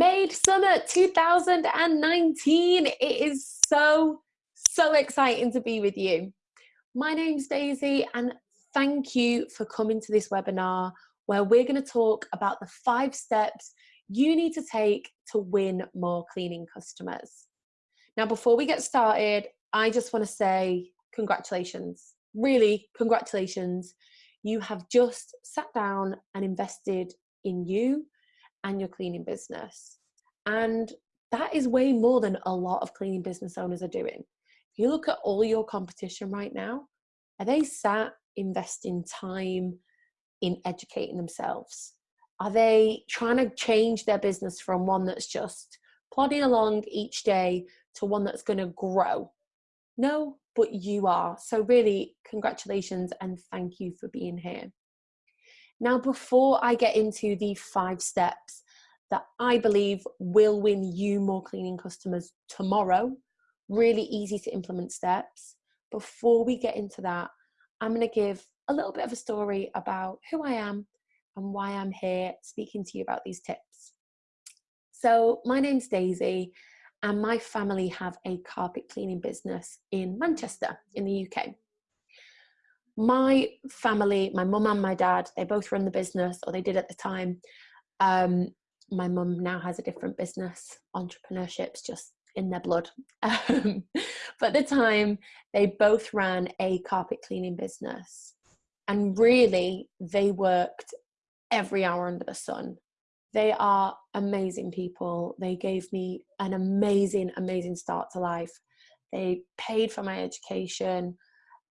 Made Summer 2019. It is so, so exciting to be with you. My name's Daisy, and thank you for coming to this webinar where we're going to talk about the five steps you need to take to win more cleaning customers. Now, before we get started, I just want to say congratulations. Really, congratulations. You have just sat down and invested in you and your cleaning business. And that is way more than a lot of cleaning business owners are doing. If you look at all your competition right now, are they sat investing time in educating themselves? Are they trying to change their business from one that's just plodding along each day to one that's going to grow? No, but you are. So, really, congratulations and thank you for being here. Now, before I get into the five steps that I believe will win you more cleaning customers tomorrow, really easy to implement steps. Before we get into that, I'm going to give a little bit of a story about who I am and why I'm here speaking to you about these tips. So, my name's Daisy, and my family have a carpet cleaning business in Manchester, in the UK my family, my mum and my dad, they both run the business, or they did at the time. Um, my mum now has a different business. Entrepreneurship's just in their blood. Um, but at the time, they both ran a carpet cleaning business. And really, they worked every hour under the sun. They are amazing people. They gave me an amazing, amazing start to life. They paid for my education.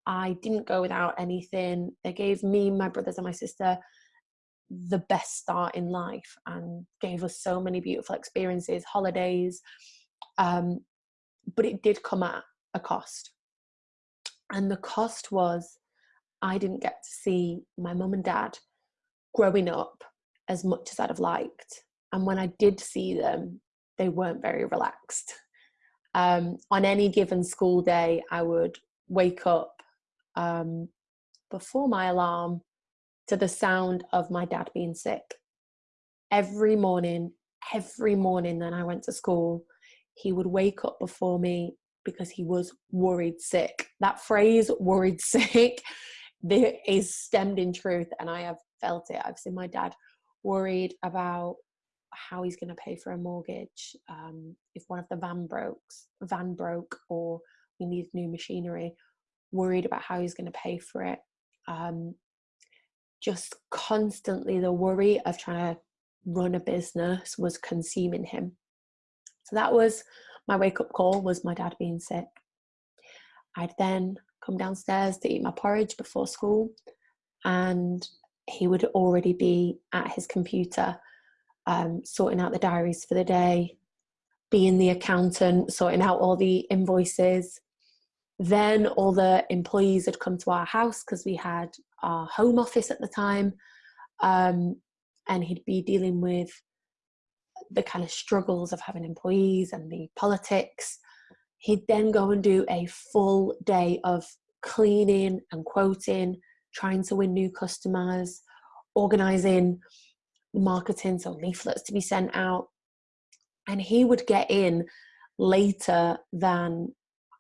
I didn't go without anything. They gave me, my brothers, and my sister the best start in life and gave us so many beautiful experiences, holidays. Um, but it did come at a cost. And the cost was I didn't get to see my mum and dad growing up as much as I'd have liked. And when I did see them, they weren't very relaxed. Um, on any given school day, I would wake up um, before my alarm to the sound of my dad being sick. Every morning, every morning that I went to school, he would wake up before me because he was worried sick. That phrase, worried sick, is stemmed in truth, and I have felt it. I've seen my dad worried about how he's going to pay for a mortgage, um, if one of the van broke, van broke, or we need new machinery, worried about how he's going to pay for it. Um, just constantly the worry of trying to run a business was consuming him. So that was my wake up call was my dad being sick. I'd then come downstairs to eat my porridge before school and he would already be at his computer um, sorting out the diaries for the day, being the accountant, sorting out all the invoices, then all the employees had come to our house because we had our home office at the time. Um, and he'd be dealing with the kind of struggles of having employees and the politics. He'd then go and do a full day of cleaning and quoting, trying to win new customers, organizing marketing, so leaflets to be sent out. And he would get in later than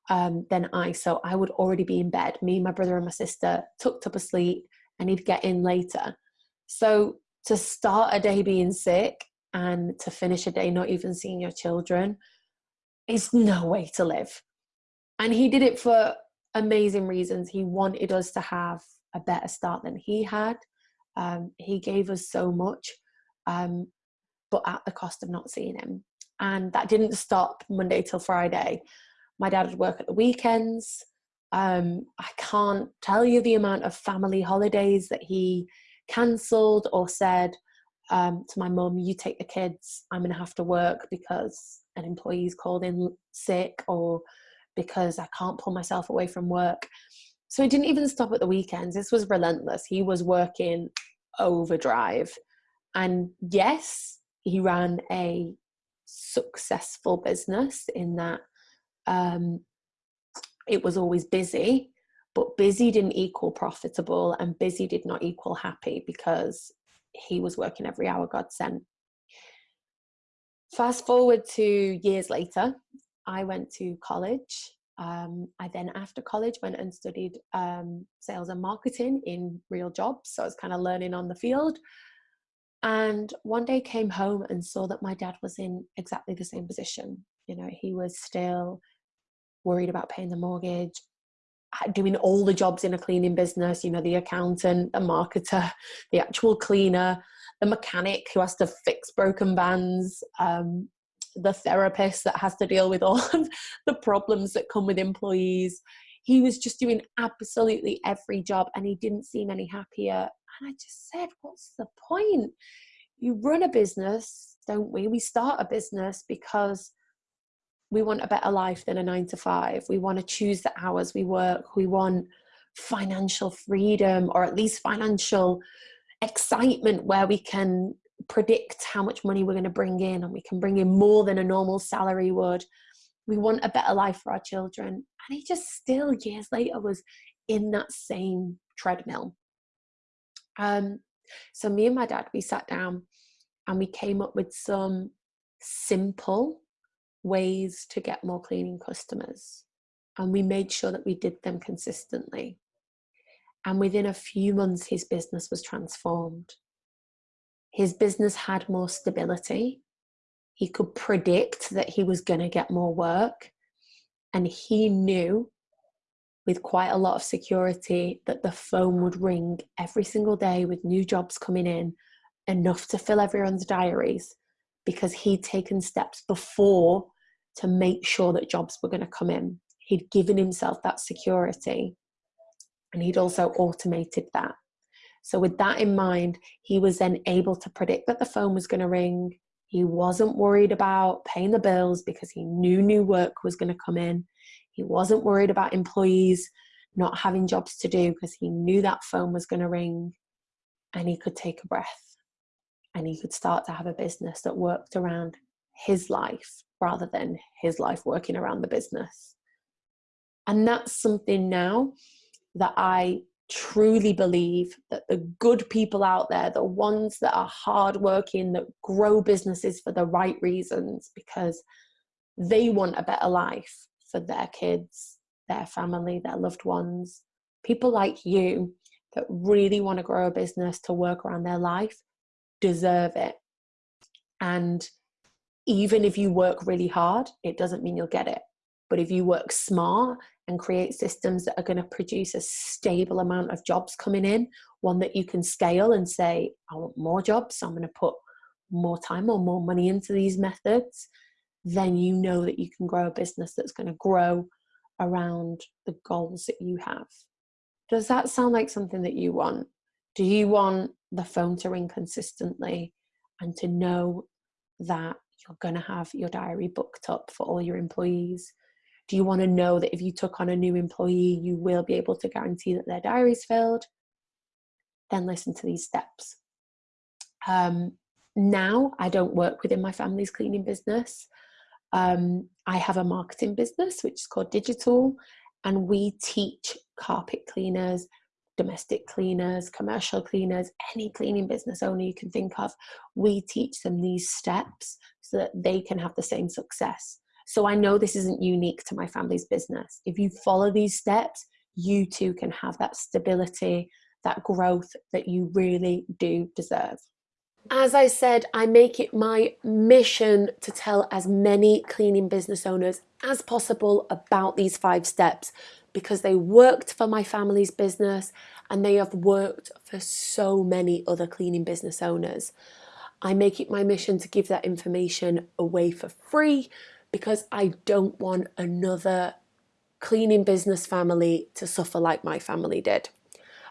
um, than I. So I would already be in bed. Me, my brother, and my sister tucked up asleep, and he'd get in later. So to start a day being sick and to finish a day not even seeing your children is no way to live. And he did it for amazing reasons. He wanted us to have a better start than he had. Um, he gave us so much, um, but at the cost of not seeing him. And that didn't stop Monday till Friday my dad would work at the weekends. Um, I can't tell you the amount of family holidays that he cancelled or said um, to my mum, You take the kids, I'm going to have to work because an employee's called in sick or because I can't pull myself away from work. So he didn't even stop at the weekends. This was relentless. He was working overdrive. And yes, he ran a successful business in that um, it was always busy, but busy didn't equal profitable, and busy did not equal happy because he was working every hour God sent. fast forward to years later, I went to college. Um, I then, after college, went and studied um, sales and marketing in real jobs. So I was kind of learning on the field. And one day came home and saw that my dad was in exactly the same position. You know, he was still worried about paying the mortgage, doing all the jobs in a cleaning business, you know, the accountant, the marketer, the actual cleaner, the mechanic who has to fix broken vans, um, the therapist that has to deal with all of the problems that come with employees. He was just doing absolutely every job and he didn't seem any happier. And I just said, What's the point? You run a business, don't we? We start a business because we want a better life than a nine to five. We want to choose the hours we work. We want financial freedom or at least financial excitement where we can predict how much money we're going to bring in and we can bring in more than a normal salary would. We want a better life for our children. And he just still, years later, was in that same treadmill. Um, so, me and my dad, we sat down and we came up with some simple ways to get more cleaning customers. And we made sure that we did them consistently. And within a few months, his business was transformed. His business had more stability. He could predict that he was going to get more work. And he knew with quite a lot of security that the phone would ring every single day with new jobs coming in, enough to fill everyone's diaries because he'd taken steps before to make sure that jobs were going to come in. He'd given himself that security and he'd also automated that. So, with that in mind, he was then able to predict that the phone was going to ring. He wasn't worried about paying the bills because he knew new work was going to come in. He wasn't worried about employees not having jobs to do because he knew that phone was going to ring and he could take a breath and he could start to have a business that worked around his life rather than his life working around the business. And that's something now that I truly believe that the good people out there, the ones that are hardworking, that grow businesses for the right reasons, because they want a better life for their kids, their family, their loved ones, people like you that really want to grow a business to work around their life deserve it. And even if you work really hard, it doesn't mean you'll get it. But if you work smart and create systems that are going to produce a stable amount of jobs coming in, one that you can scale and say, I want more jobs, so I'm going to put more time or more money into these methods, then you know that you can grow a business that's going to grow around the goals that you have. Does that sound like something that you want? Do you want the phone to ring consistently and to know that you're going to have your diary booked up for all your employees? Do you want to know that if you took on a new employee, you will be able to guarantee that their diary is filled? Then listen to these steps. Um, now, I don't work within my family's cleaning business. Um, I have a marketing business which is called Digital, and we teach carpet cleaners, domestic cleaners, commercial cleaners, any cleaning business owner you can think of. We teach them these steps so that they can have the same success. So I know this isn't unique to my family's business. If you follow these steps, you too can have that stability, that growth that you really do deserve. As I said, I make it my mission to tell as many cleaning business owners as possible about these five steps because they worked for my family's business and they have worked for so many other cleaning business owners. I make it my mission to give that information away for free because I don't want another cleaning business family to suffer like my family did.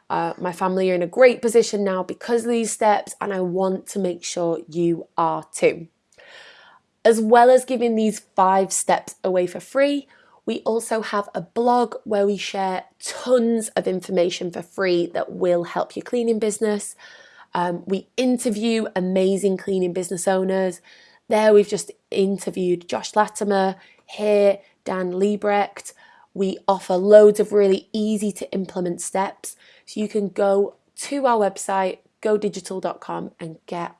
Uh, my family are in a great position now because of these steps, and I want to make sure you are too. As well as giving these five steps away for free, we also have a blog where we share tons of information for free that will help your cleaning business. Um, we interview amazing cleaning business owners there we've just interviewed Josh Latimer, here Dan Liebrecht. We offer loads of really easy to implement steps. So you can go to our website, godigital.com and get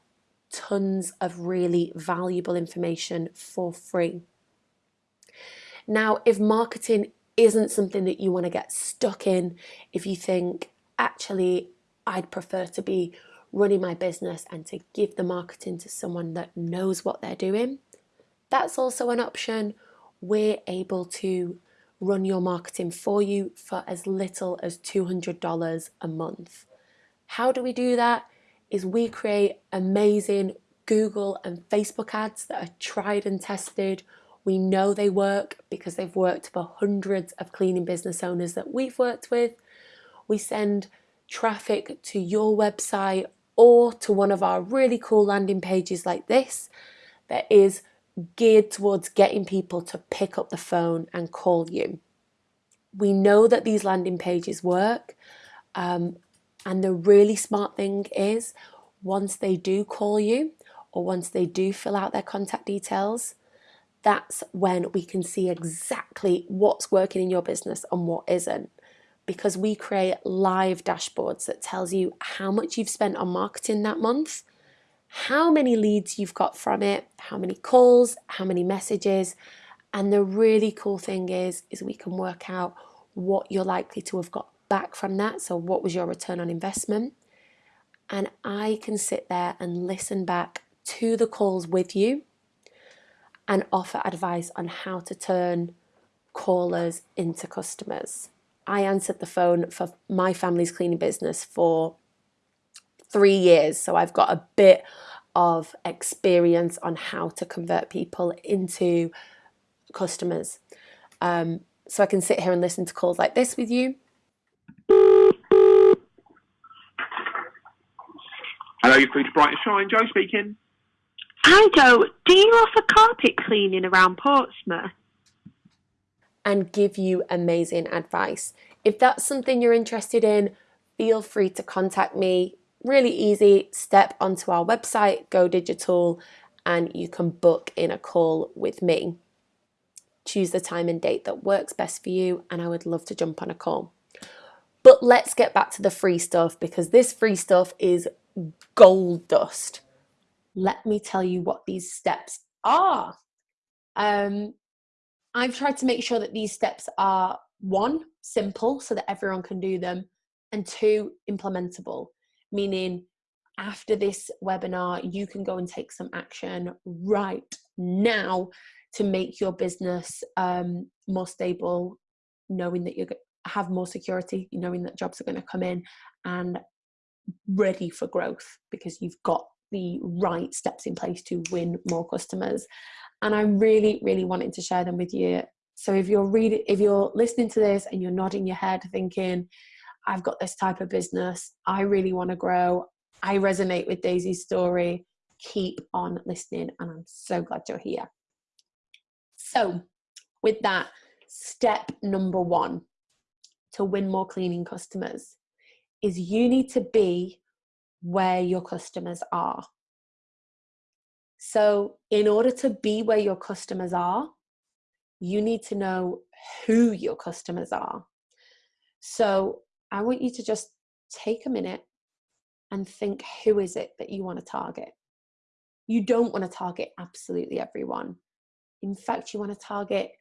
tons of really valuable information for free. Now, if marketing isn't something that you want to get stuck in, if you think, actually, I'd prefer to be running my business and to give the marketing to someone that knows what they're doing, that's also an option. We're able to run your marketing for you for as little as $200 a month. How do we do that? Is we create amazing Google and Facebook ads that are tried and tested. We know they work because they've worked for hundreds of cleaning business owners that we've worked with. We send traffic to your website or to one of our really cool landing pages like this that is geared towards getting people to pick up the phone and call you. We know that these landing pages work um, and the really smart thing is once they do call you or once they do fill out their contact details, that's when we can see exactly what's working in your business and what isn't because we create live dashboards that tells you how much you've spent on marketing that month how many leads you've got from it, how many calls, how many messages. And the really cool thing is, is we can work out what you're likely to have got back from that. So what was your return on investment? And I can sit there and listen back to the calls with you and offer advice on how to turn callers into customers. I answered the phone for my family's cleaning business for three years. So I've got a bit of experience on how to convert people into customers. Um, so I can sit here and listen to calls like this with you. Hello, you're free to Bright and Shine. Joe speaking. Hi, Joe. Do you offer carpet cleaning around Portsmouth? And give you amazing advice. If that's something you're interested in, feel free to contact me really easy, step onto our website, Go Digital, and you can book in a call with me. Choose the time and date that works best for you, and I would love to jump on a call. But let's get back to the free stuff because this free stuff is gold dust. Let me tell you what these steps are. Um, I've tried to make sure that these steps are one, simple so that everyone can do them, and two, implementable meaning after this webinar, you can go and take some action right now to make your business um, more stable, knowing that you have more security, knowing that jobs are going to come in and ready for growth because you've got the right steps in place to win more customers. And I'm really, really wanting to share them with you. So if you're reading, if you're listening to this and you're nodding your head thinking, I've got this type of business. I really want to grow. I resonate with Daisy's story. Keep on listening, and I'm so glad you're here. So, with that, step number one to win more cleaning customers is you need to be where your customers are. So, in order to be where your customers are, you need to know who your customers are. So, I want you to just take a minute and think who is it that you want to target? You don't want to target absolutely everyone. In fact, you want to target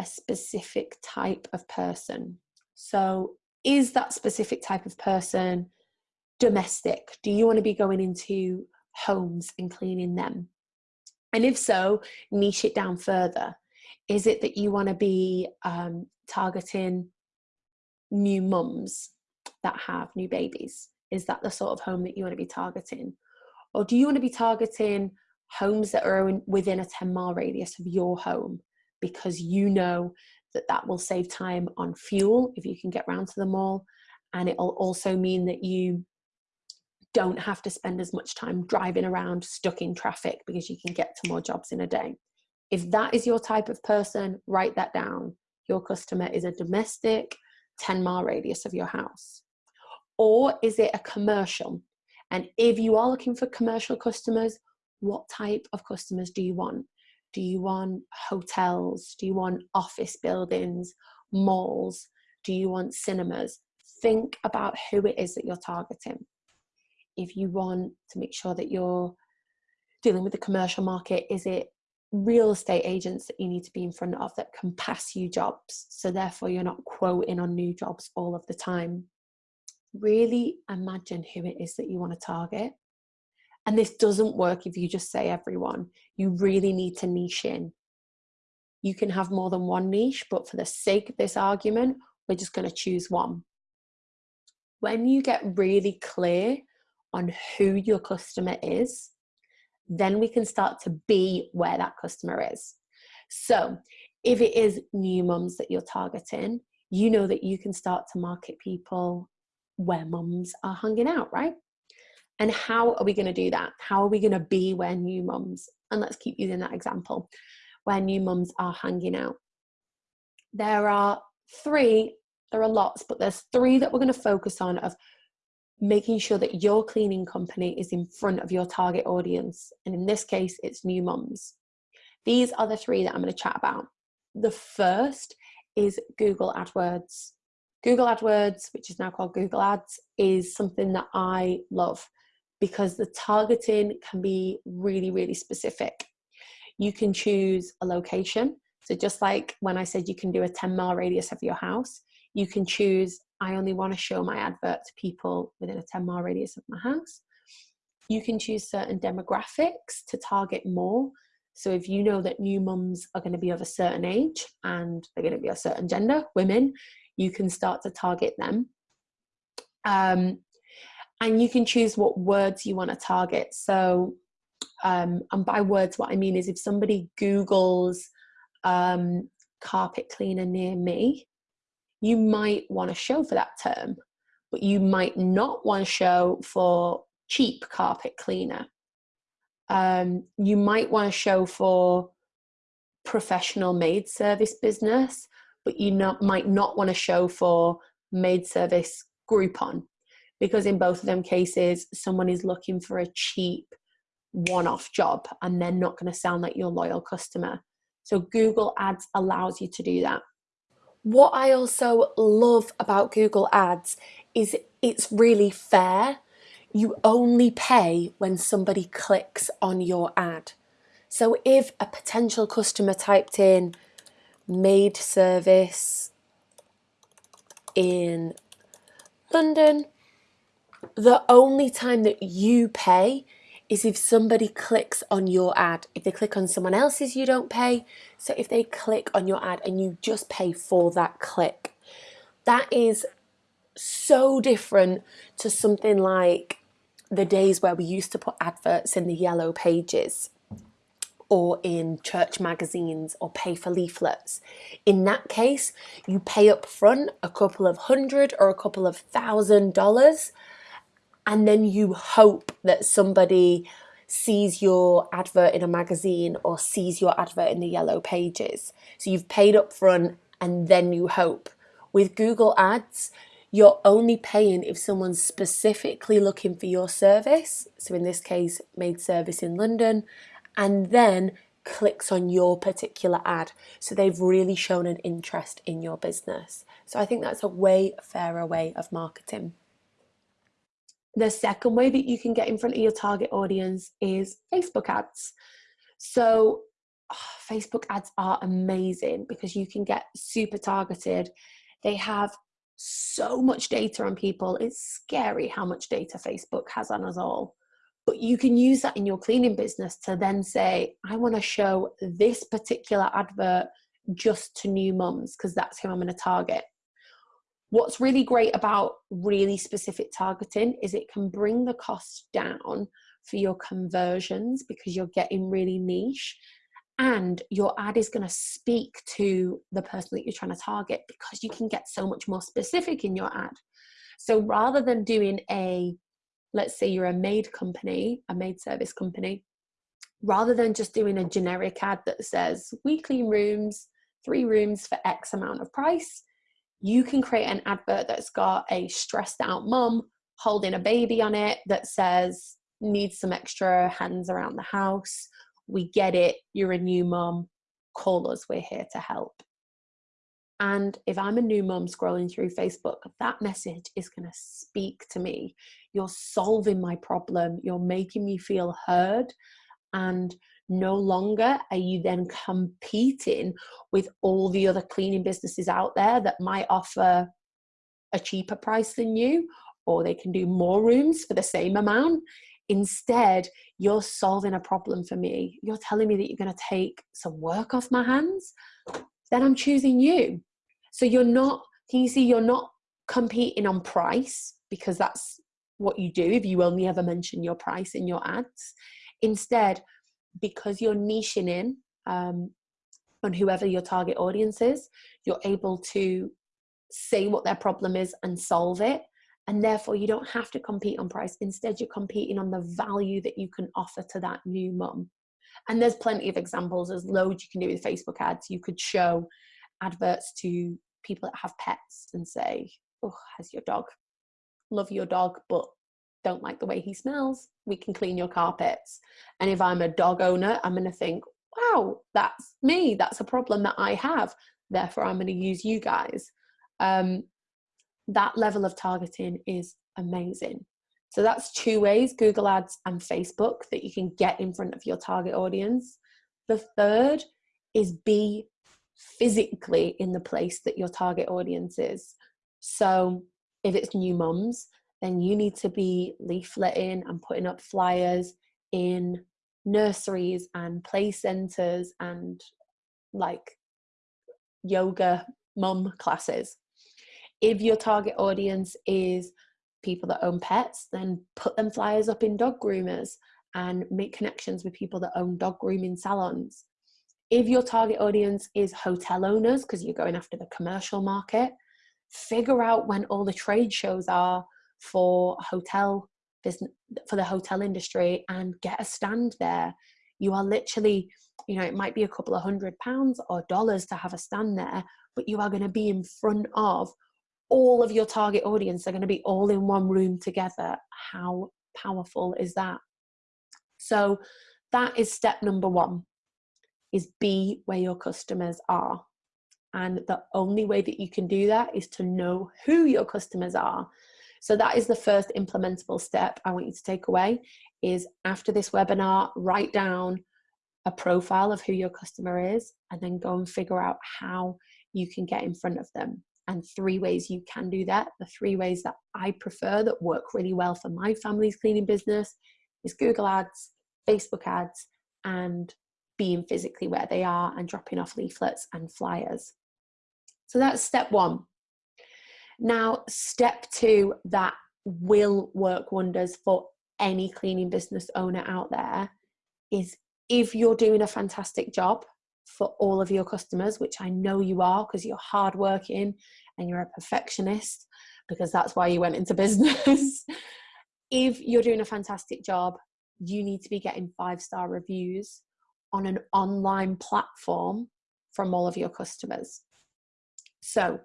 a specific type of person. So, is that specific type of person domestic? Do you want to be going into homes and cleaning them? And if so, niche it down further. Is it that you want to be um, targeting new mums that have new babies? Is that the sort of home that you want to be targeting? Or do you want to be targeting homes that are within a 10 mile radius of your home because you know that that will save time on fuel if you can get round to the mall and it'll also mean that you don't have to spend as much time driving around stuck in traffic because you can get to more jobs in a day. If that is your type of person, write that down. Your customer is a domestic 10 mile radius of your house? Or is it a commercial? And if you are looking for commercial customers, what type of customers do you want? Do you want hotels? Do you want office buildings, malls? Do you want cinemas? Think about who it is that you're targeting. If you want to make sure that you're dealing with the commercial market? Is it real estate agents that you need to be in front of that can pass you jobs? So, therefore, you're not quoting on new jobs all of the time. Really imagine who it is that you want to target. And this doesn't work if you just say everyone. You really need to niche in. You can have more than one niche, but for the sake of this argument, we're just going to choose one. When you get really clear on who your customer is, then we can start to be where that customer is. So, if it is new mums that you're targeting, you know that you can start to market people where mums are hanging out, right? And how are we going to do that? How are we going to be where new mums? And let's keep using that example where new mums are hanging out. There are three, there are lots, but there's three that we're going to focus on of making sure that your cleaning company is in front of your target audience. And in this case, it's new mums. These are the three that I'm going to chat about. The first is Google AdWords. Google AdWords, which is now called Google Ads, is something that I love because the targeting can be really, really specific. You can choose a location. So, just like when I said you can do a 10 mile radius of your house, you can choose, I only want to show my advert to people within a 10 mile radius of my house. You can choose certain demographics to target more. So, if you know that new mums are going to be of a certain age and they're going to be a certain gender, women, you can start to target them. Um, and you can choose what words you want to target. So, um, and by words, what I mean is if somebody Googles um, carpet cleaner near me, you might want to show for that term, but you might not want to show for cheap carpet cleaner. Um, you might want to show for professional maid service business, but you not, might not want to show for maid service Groupon because in both of them cases, someone is looking for a cheap one off job and they're not going to sound like your loyal customer. So Google Ads allows you to do that. What I also love about Google Ads is it's really fair. You only pay when somebody clicks on your ad. So if a potential customer typed in maid service in London, the only time that you pay is if somebody clicks on your ad. If they click on someone else's, you don't pay. So if they click on your ad and you just pay for that click, that is so different to something like the days where we used to put adverts in the yellow pages or in church magazines or pay for leaflets. In that case, you pay up front a couple of hundred or a couple of thousand dollars and then you hope that somebody sees your advert in a magazine or sees your advert in the yellow pages. So you've paid up front and then you hope. With Google Ads, you're only paying if someone's specifically looking for your service. So in this case, maid service in London, and then clicks on your particular ad. So they've really shown an interest in your business. So I think that's a way fairer way of marketing. The second way that you can get in front of your target audience is Facebook ads. So, oh, Facebook ads are amazing because you can get super targeted. They have so much data on people. It's scary how much data Facebook has on us all. But you can use that in your cleaning business to then say, I want to show this particular advert just to new mums because that's who I'm going to target. What's really great about really specific targeting is it can bring the cost down for your conversions because you're getting really niche and your ad is going to speak to the person that you're trying to target because you can get so much more specific in your ad. So rather than doing a, let's say you're a maid company, a maid service company, rather than just doing a generic ad that says we clean rooms, three rooms for X amount of price, you can create an advert that's got a stressed out mum holding a baby on it that says needs some extra hands around the house. We get it. You're a new mum. Call us. We're here to help. And if i'm a new mum scrolling through facebook that message is going to speak to me. You're solving my problem. You're making me feel heard. And no longer are you then competing with all the other cleaning businesses out there that might offer a cheaper price than you or they can do more rooms for the same amount? Instead you're solving a problem for me. You're telling me that you're going to take some work off my hands? Then i'm choosing you. So you're not can you see you're not competing on price because that's what you do if you only ever mention your price in your ads. Instead because you're niching in um, on whoever your target audience is you're able to say what their problem is and solve it. And therefore you don't have to compete on price. Instead you're competing on the value that you can offer to that new mum. And there's plenty of examples. There's loads you can do with facebook ads. You could show adverts to people that have pets and say oh has your dog? Love your dog but don't like the way he smells we can clean your carpets and if i'm a dog owner i'm going to think wow that's me that's a problem that i have therefore i'm going to use you guys um, that level of targeting is amazing. So that's two ways, Google Ads and Facebook, that you can get in front of your target audience. The third is be physically in the place that your target audience is. So if it's new mums, then you need to be leafleting and putting up flyers in nurseries and play centers and like yoga mum classes if your target audience is people that own pets, then put them flyers up in dog groomers and make connections with people that own dog grooming salons. If your target audience is hotel owners, because you're going after the commercial market, figure out when all the trade shows are for hotel business for the hotel industry and get a stand there. You are literally, you know, it might be a couple of hundred pounds or dollars to have a stand there, but you are going to be in front of all of your target audience are going to be all in one room together. How powerful is that? So that is step number one is be where your customers are. And the only way that you can do that is to know who your customers are. So that is the first implementable step I want you to take away is after this webinar, write down a profile of who your customer is and then go and figure out how you can get in front of them and three ways you can do that. The three ways that I prefer that work really well for my family's cleaning business is Google Ads, Facebook ads, and being physically where they are and dropping off leaflets and flyers. So that's step one. Now, step two that will work wonders for any cleaning business owner out there is if you're doing a fantastic job for all of your customers, which I know you are because you're hardworking and you're a perfectionist, because that's why you went into business. if you're doing a fantastic job, you need to be getting five star reviews on an online platform from all of your customers. So,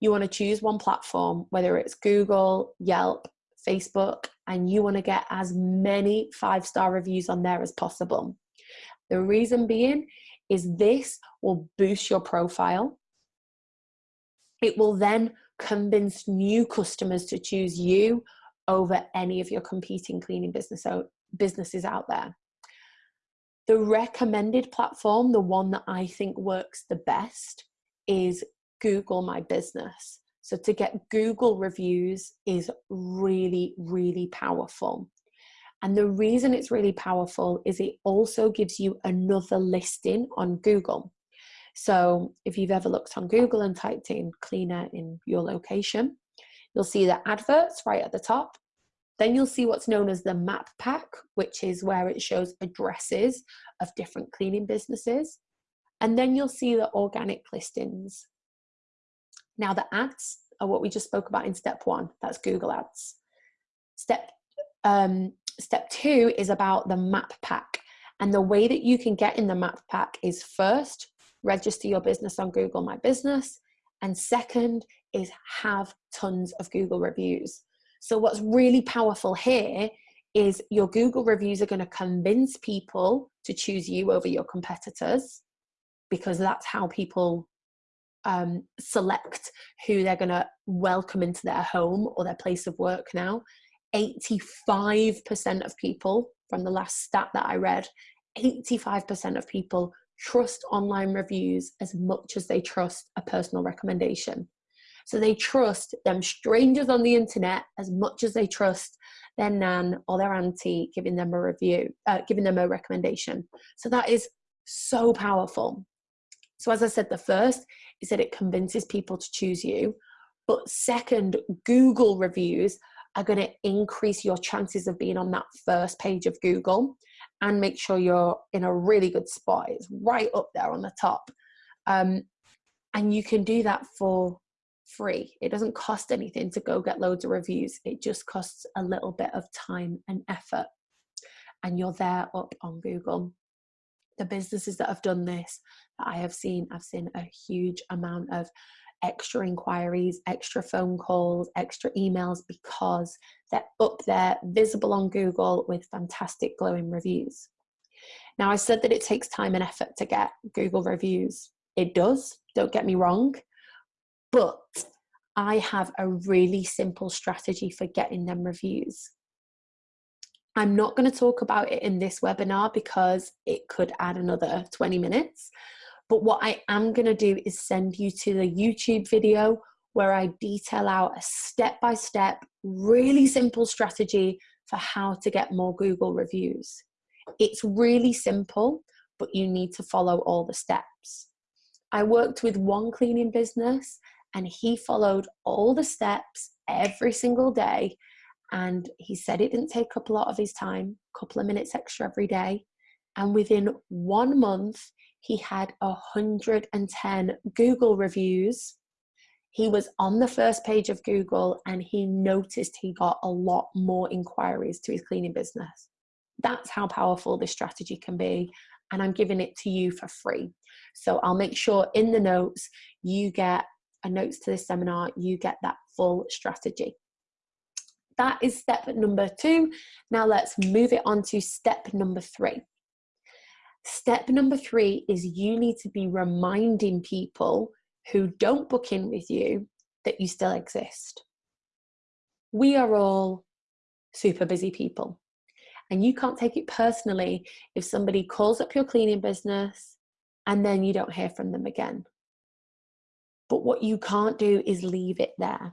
you want to choose one platform, whether it's Google, Yelp, Facebook, and you want to get as many five star reviews on there as possible. The reason being is this will boost your profile. It will then convince new customers to choose you over any of your competing cleaning business businesses out there. The recommended platform, the one that I think works the best, is Google My Business. So to get Google reviews is really, really powerful. And the reason it's really powerful is it also gives you another listing on Google. So if you've ever looked on Google and typed in cleaner in your location, you'll see the adverts right at the top. Then you'll see what's known as the map pack, which is where it shows addresses of different cleaning businesses. And then you'll see the organic listings. Now the ads are what we just spoke about in step one, that's Google ads. Step um, step two is about the map pack. And the way that you can get in the map pack is first, register your business on Google My Business. And second is have tons of Google reviews. So, what's really powerful here is your Google reviews are going to convince people to choose you over your competitors because that's how people um, select who they're going to welcome into their home or their place of work now. 85% of people from the last stat that I read, 85% of people trust online reviews as much as they trust a personal recommendation. So they trust them strangers on the internet as much as they trust their nan or their auntie giving them a review, uh, giving them a recommendation. So that is so powerful. So as I said, the first is that it convinces people to choose you. But second, Google reviews are going to increase your chances of being on that first page of Google and make sure you're in a really good spot. It's right up there on the top. Um, and you can do that for free. It doesn't cost anything to go get loads of reviews. It just costs a little bit of time and effort. And you're there up on Google. The businesses that have done this I have seen, I've seen a huge amount of extra inquiries, extra phone calls, extra emails because they're up there, visible on Google with fantastic glowing reviews. Now, I said that it takes time and effort to get Google reviews. It does, don't get me wrong, but I have a really simple strategy for getting them reviews. I'm not going to talk about it in this webinar because it could add another 20 minutes. But what I am going to do is send you to the YouTube video where I detail out a step by step, really simple strategy for how to get more Google reviews. It's really simple, but you need to follow all the steps. I worked with one cleaning business and he followed all the steps every single day. And he said it didn't take up a lot of his time, a couple of minutes extra every day. And within one month, he had 110 Google reviews. He was on the first page of Google and he noticed he got a lot more inquiries to his cleaning business. That's how powerful this strategy can be. And I'm giving it to you for free. So I'll make sure in the notes you get a notes to this seminar, you get that full strategy. That is step number two. Now let's move it on to step number three. Step number three is you need to be reminding people who don't book in with you that you still exist. We are all super busy people. And you can't take it personally if somebody calls up your cleaning business and then you don't hear from them again. But what you can't do is leave it there.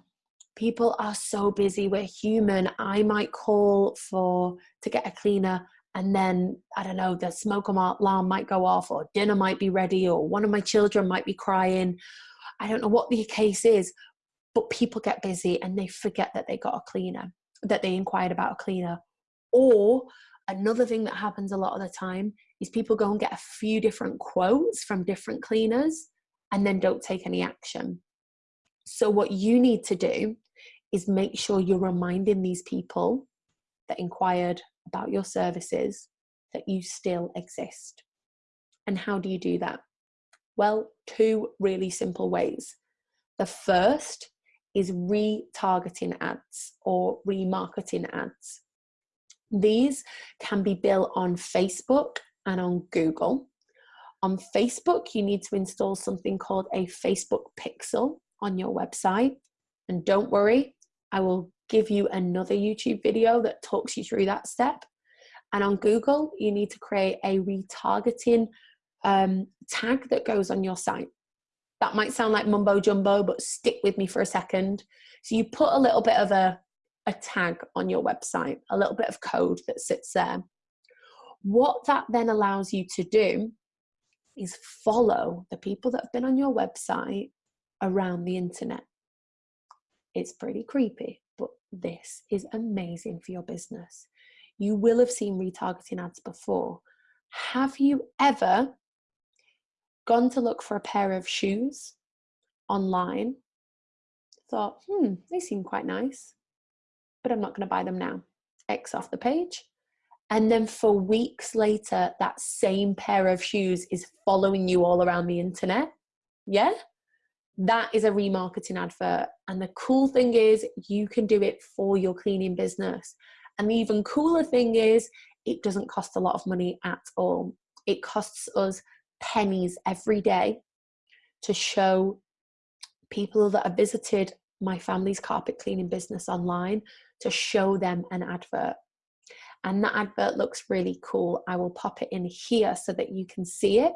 People are so busy, we're human. I might call for to get a cleaner and then I don't know, the smoke alarm might go off, or dinner might be ready, or one of my children might be crying. I don't know what the case is, but people get busy and they forget that they got a cleaner, that they inquired about a cleaner. Or another thing that happens a lot of the time is people go and get a few different quotes from different cleaners and then don't take any action. So, what you need to do is make sure you're reminding these people that inquired about your services that you still exist. And how do you do that? Well, two really simple ways. The first is retargeting ads or remarketing ads. These can be built on Facebook and on Google. On Facebook, you need to install something called a Facebook Pixel on your website. And don't worry, I will give you another YouTube video that talks you through that step. And on Google, you need to create a retargeting um, tag that goes on your site. That might sound like mumbo jumbo, but stick with me for a second. So you put a little bit of a, a tag on your website, a little bit of code that sits there. What that then allows you to do is follow the people that have been on your website around the internet. It's pretty creepy, this is amazing for your business. You will have seen retargeting ads before. Have you ever gone to look for a pair of shoes online? Thought, hmm, they seem quite nice, but I'm not going to buy them now. X off the page. And then for weeks later, that same pair of shoes is following you all around the internet. Yeah? That is a remarketing advert. And the cool thing is, you can do it for your cleaning business. And the even cooler thing is, it doesn't cost a lot of money at all. It costs us pennies every day to show people that have visited my family's carpet cleaning business online to show them an advert. and that advert looks really cool. I will pop it in here so that you can see it.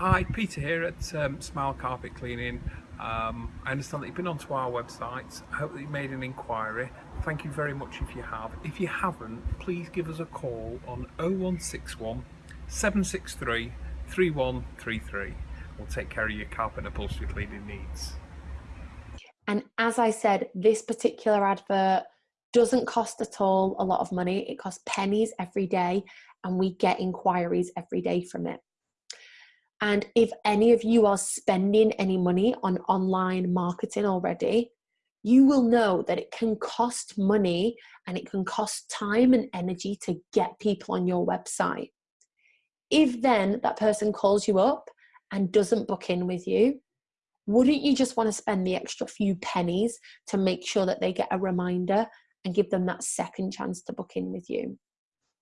Hi, Peter here at um, Smile Carpet Cleaning. Um, I understand that you've been onto our website. I hope that you made an inquiry. Thank you very much if you have. If you haven't, please give us a call on 0161 763 3133. We'll take care of your carpet and upholstery cleaning needs. And as I said, this particular advert doesn't cost at all a lot of money. It costs pennies every day, and we get inquiries every day from it. And if any of you are spending any money on online marketing already, you will know that it can cost money and it can cost time and energy to get people on your website. If then that person calls you up and doesn't book in with you, wouldn't you just want to spend the extra few pennies to make sure that they get a reminder and give them that second chance to book in with you?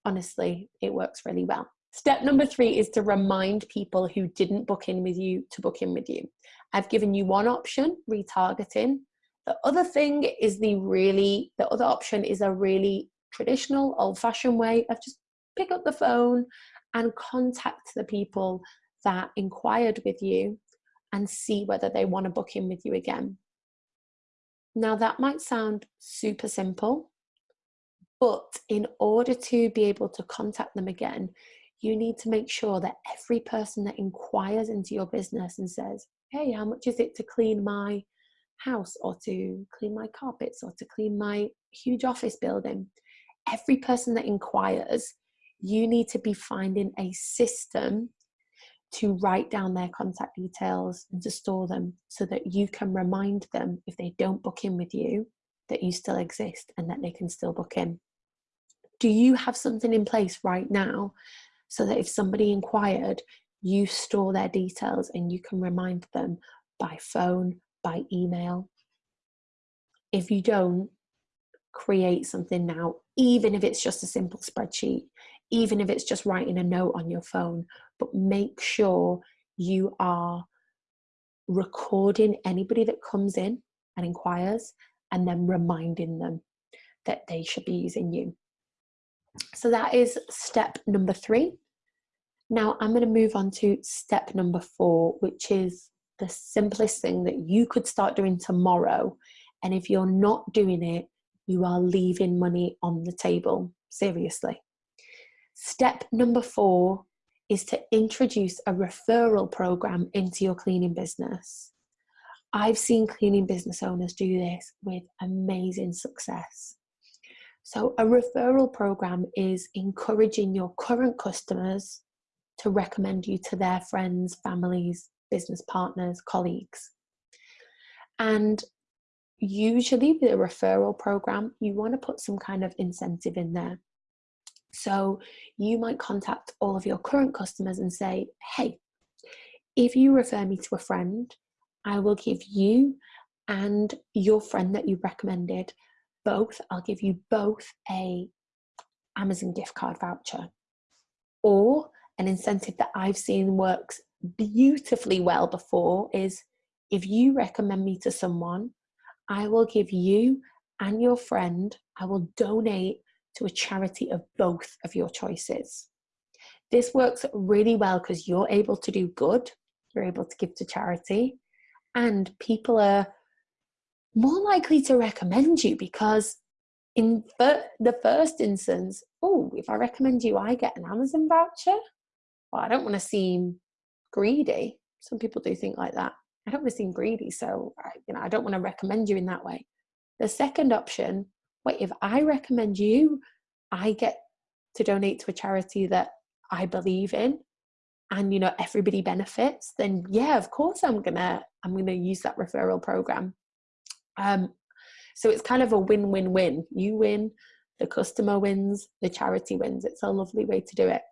Honestly, it works really well. Step number three is to remind people who didn't book in with you to book in with you. I've given you one option, retargeting. The other thing is the really, the other option is a really traditional, old fashioned way of just pick up the phone and contact the people that inquired with you and see whether they want to book in with you again. Now, that might sound super simple, but in order to be able to contact them again, you need to make sure that every person that inquires into your business and says, Hey, how much is it to clean my house or to clean my carpets or to clean my huge office building? Every person that inquires, you need to be finding a system to write down their contact details and to store them so that you can remind them if they don't book in with you that you still exist and that they can still book in. Do you have something in place right now so that if somebody inquired, you store their details and you can remind them by phone, by email? If you don't, create something now, even if it's just a simple spreadsheet, even if it's just writing a note on your phone, but make sure you are recording anybody that comes in and inquires and then reminding them that they should be using you. So that is step number three. Now I'm going to move on to step number four, which is the simplest thing that you could start doing tomorrow. And if you're not doing it, you are leaving money on the table. Seriously. Step number four is to introduce a referral program into your cleaning business. I've seen cleaning business owners do this with amazing success. So, a referral program is encouraging your current customers to recommend you to their friends, families, business partners, colleagues. And usually, with a referral program, you want to put some kind of incentive in there. So you might contact all of your current customers and say, hey, if you refer me to a friend, I will give you and your friend that you recommended both, I'll give you both a Amazon gift card voucher or an incentive that I've seen works beautifully well before is if you recommend me to someone, I will give you and your friend, I will donate to a charity of both of your choices. This works really well because you're able to do good, you're able to give to charity, and people are more likely to recommend you because in the first instance, oh, if I recommend you, I get an Amazon voucher. Well, I don't want to seem greedy. Some people do think like that. I don't want to seem greedy, so you know, I don't want to recommend you in that way. The second option wait, if I recommend you, I get to donate to a charity that I believe in and you know everybody benefits then yeah of course i'm gonna i'm gonna use that referral program um so it's kind of a win-win-win you win the customer wins the charity wins it's a lovely way to do it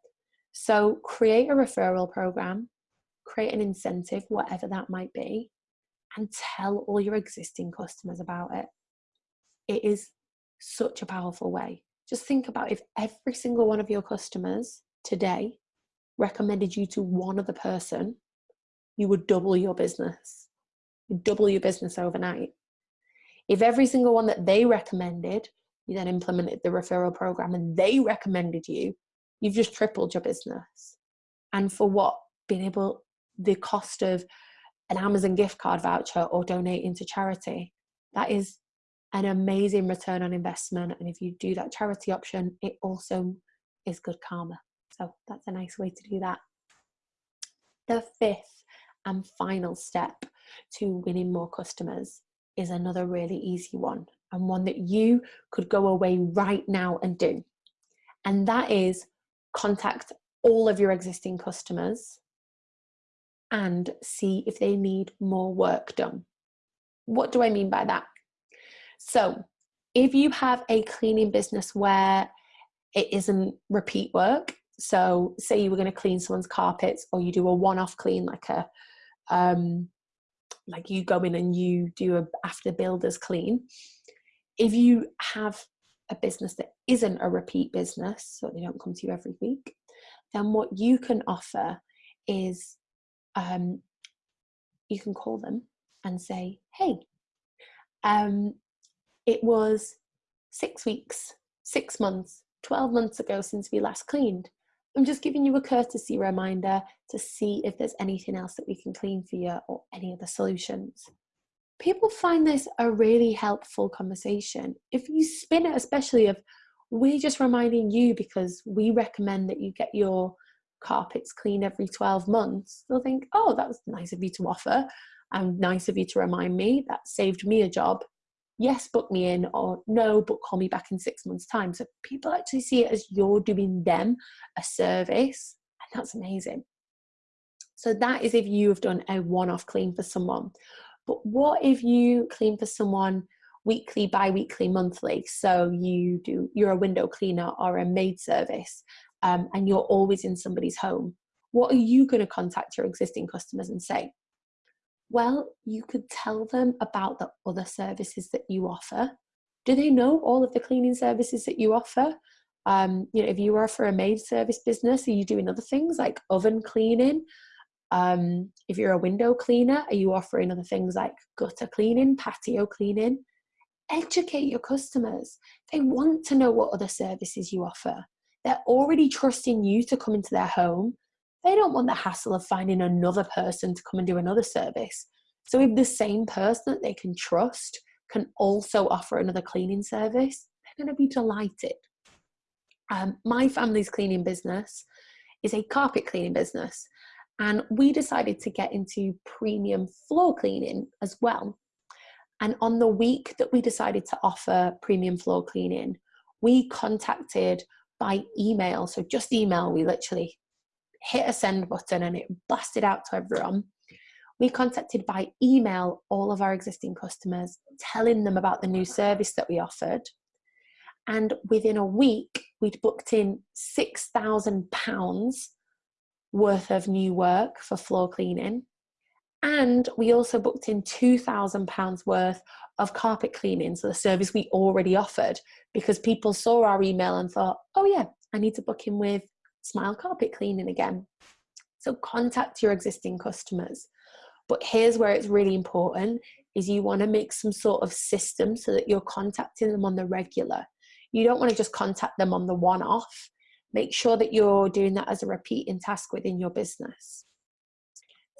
so create a referral program create an incentive whatever that might be and tell all your existing customers about it it is such a powerful way. Just think about if every single one of your customers today recommended you to one other person, you would double your business. You'd double your business overnight. If every single one that they recommended you then implemented the referral program and they recommended you, you've just tripled your business. And for what? Being able, the cost of an Amazon gift card voucher or donating to charity. That is an amazing return on investment. And if you do that charity option, it also is good karma. So that's a nice way to do that. The fifth and final step to winning more customers is another really easy one and one that you could go away right now and do. And that is contact all of your existing customers and see if they need more work done. What do I mean by that? So, if you have a cleaning business where it isn't repeat work, so say you were going to clean someone's carpets or you do a one-off clean like a um like you go in and you do a after builders clean if you have a business that isn't a repeat business so they don't come to you every week then what you can offer is um, you can call them and say, hey, um, it was six weeks, six months, 12 months ago since we last cleaned. I'm just giving you a courtesy reminder to see if there's anything else that we can clean for you or any other solutions. People find this a really helpful conversation. If you spin it, especially of we're just reminding you because we recommend that you get your carpets clean every 12 months, they'll think, oh, that was nice of you to offer and nice of you to remind me. That saved me a job. Yes, book me in, or no, but call me back in six months' time. So people actually see it as you're doing them a service, and that's amazing. So that is if you have done a one off clean for someone. But what if you clean for someone weekly, bi weekly, monthly? So you do, you're a window cleaner or a maid service, um, and you're always in somebody's home, what are you going to contact your existing customers and say? Well, you could tell them about the other services that you offer. Do they know all of the cleaning services that you offer? Um, you know, if you offer a maid service business, are you doing other things like oven cleaning? Um, if you're a window cleaner, are you offering other things like gutter cleaning, patio cleaning? Educate your customers. They want to know what other services you offer. They're already trusting you to come into their home. They don't want the hassle of finding another person to come and do another service. So, if the same person that they can trust can also offer another cleaning service, they're going to be delighted. Um, my family's cleaning business is a carpet cleaning business, and we decided to get into premium floor cleaning as well. And on the week that we decided to offer premium floor cleaning, we contacted by email. So just email, we literally hit a send button and it blasted out to everyone. We contacted by email all of our existing customers, telling them about the new service that we offered. And within a week, we'd booked in £6,000 worth of new work for floor cleaning. And we also booked in £2,000 worth of carpet cleaning, so the service we already offered, because people saw our email and thought, oh, yeah, I need to book in with Smile Carpet Cleaning again. So contact your existing customers. But here's where it's really important is you want to make some sort of system so that you're contacting them on the regular. You don't want to just contact them on the one off. Make sure that you're doing that as a repeating task within your business.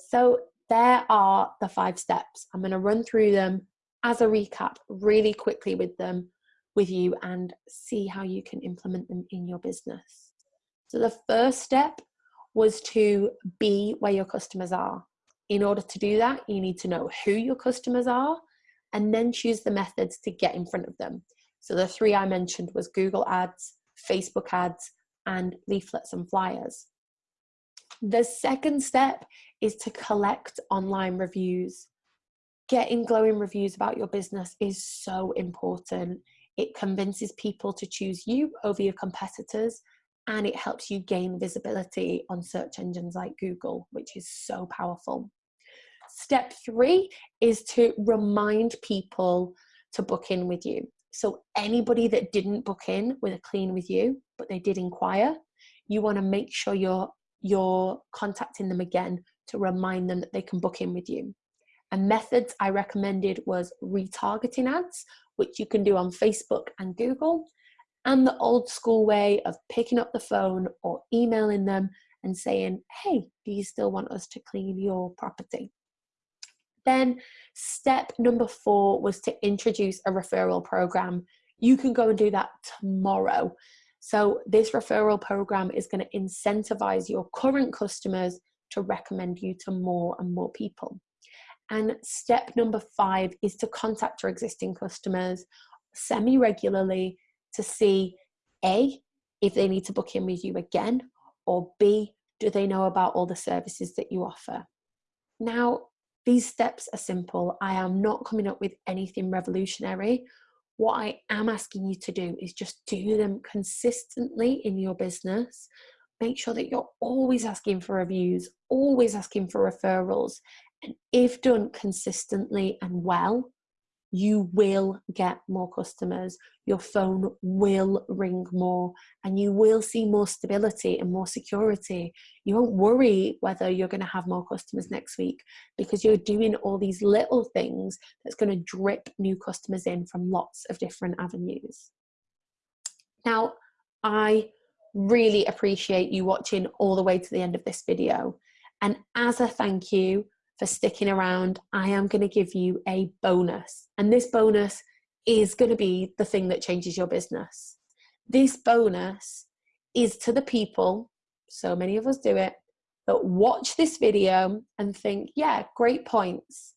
So there are the five steps. I'm going to run through them as a recap really quickly with them with you and see how you can implement them in your business. So the first step was to be where your customers are. In order to do that, you need to know who your customers are and then choose the methods to get in front of them. So the three I mentioned was Google Ads, Facebook ads, and leaflets and flyers. The second step is to collect online reviews. Getting glowing reviews about your business is so important. It convinces people to choose you over your competitors and it helps you gain visibility on search engines like Google, which is so powerful. Step three is to remind people to book in with you. So, anybody that didn't book in with a clean with you, but they did inquire, you want to make sure you're you're contacting them again to remind them that they can book in with you. And methods I recommended was retargeting ads, which you can do on Facebook and Google, and the old school way of picking up the phone or emailing them and saying, hey, do you still want us to clean your property? Then step number four was to introduce a referral program. You can go and do that tomorrow. So this referral program is going to incentivize your current customers to recommend you to more and more people. And step number five is to contact your existing customers semi regularly to see A, if they need to book in with you again, or B, do they know about all the services that you offer? Now, these steps are simple. I am not coming up with anything revolutionary. What I am asking you to do is just do them consistently in your business. Make sure that you're always asking for reviews, always asking for referrals. And if done consistently and well, you will get more customers. Your phone will ring more and you will see more stability and more security. You won't worry whether you're going to have more customers next week because you're doing all these little things that's going to drip new customers in from lots of different avenues. Now, I really appreciate you watching all the way to the end of this video. And as a thank you, for sticking around, I am going to give you a bonus. And this bonus is going to be the thing that changes your business. This bonus is to the people, so many of us do it, that watch this video and think, yeah, great points.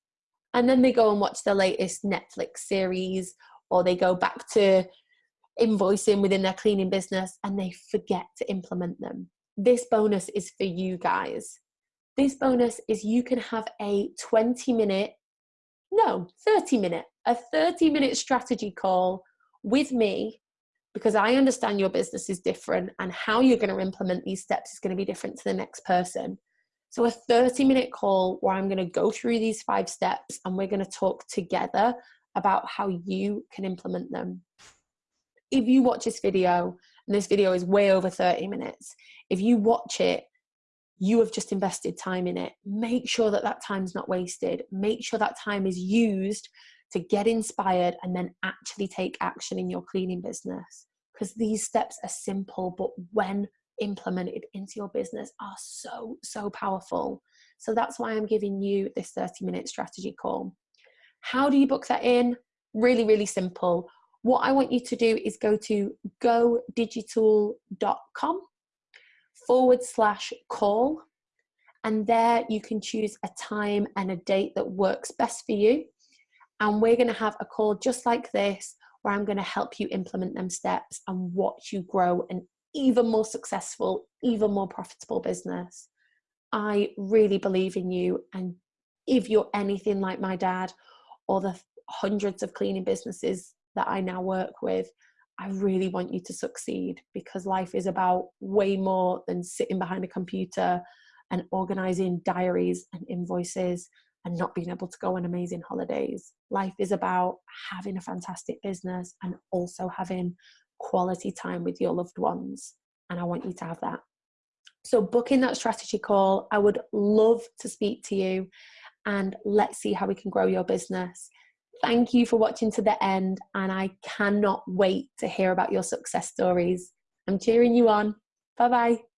And then they go and watch the latest Netflix series or they go back to invoicing within their cleaning business and they forget to implement them. This bonus is for you guys. This bonus is you can have a 20 minute, no, 30 minute, a 30 minute strategy call with me because I understand your business is different and how you're going to implement these steps is going to be different to the next person. So, a 30 minute call where I'm going to go through these five steps and we're going to talk together about how you can implement them. If you watch this video, and this video is way over 30 minutes, if you watch it you have just invested time in it. Make sure that that time's not wasted. Make sure that time is used to get inspired and then actually take action in your cleaning business. Because these steps are simple, but when implemented into your business are so, so powerful. So that's why I'm giving you this 30 minute strategy call. How do you book that in? Really, really simple. What I want you to do is go to godigital.com forward slash call. And there you can choose a time and a date that works best for you. And we're going to have a call just like this where I'm going to help you implement them steps and watch you grow an even more successful, even more profitable business. I really believe in you. And if you're anything like my dad or the hundreds of cleaning businesses that I now work with, I really want you to succeed because life is about way more than sitting behind a computer and organizing diaries and invoices and not being able to go on amazing holidays. Life is about having a fantastic business and also having quality time with your loved ones. And I want you to have that. So, booking that strategy call, I would love to speak to you and let's see how we can grow your business. Thank you for watching to the end, and I cannot wait to hear about your success stories. I'm cheering you on. Bye bye.